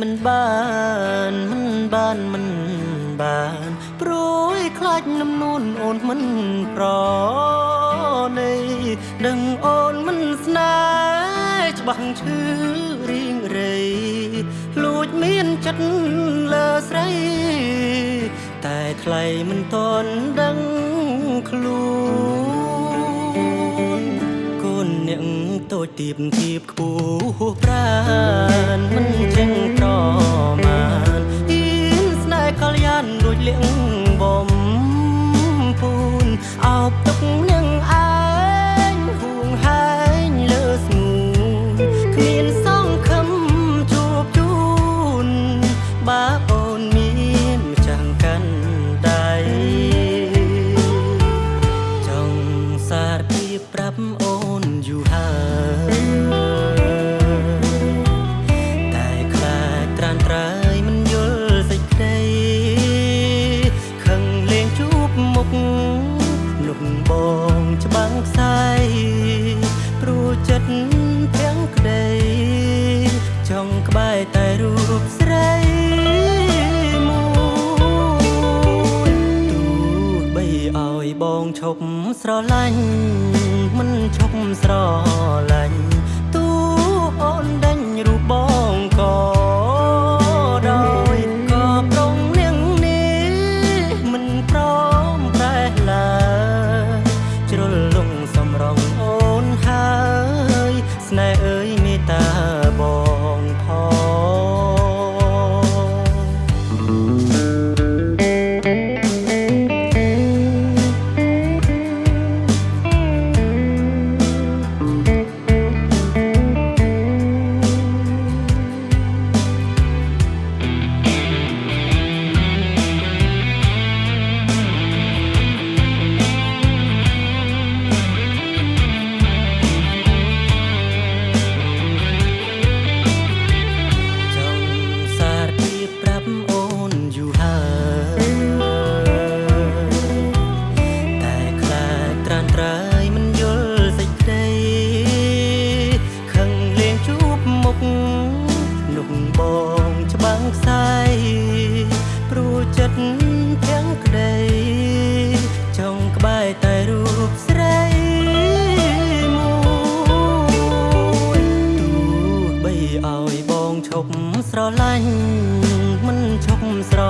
មិនបានមិនបានមិនបានព្រួយខ្លាចនំនួនអូនមិនប្រណីដឹងអូនមិនស្នេហ៍ច្បាស់ឈឺរៀងរៃលួចមានចិត្តលើស្រី តែថ្លៃមិនតន់ដឹងខ្លួន តូចទៀបទៀបខ្ពស់ប្រានមិនចេញប្រមាណអៀនស្នេហ៍កល្យានដូចលៀងបំពូនអោបទុកនឹងឯងហួងហែងលើស្ងួនគ្មានសង្ឃឹមជួបជូនបើអូនមានម្ចាំងកាន់ដៃចង់សារពីប្រាប់អូ ស្រឡាញ់មិនឈប់ស្រឡាញ់ យបងឈប់ស្រឡាញ់មិនឈប់ស្រ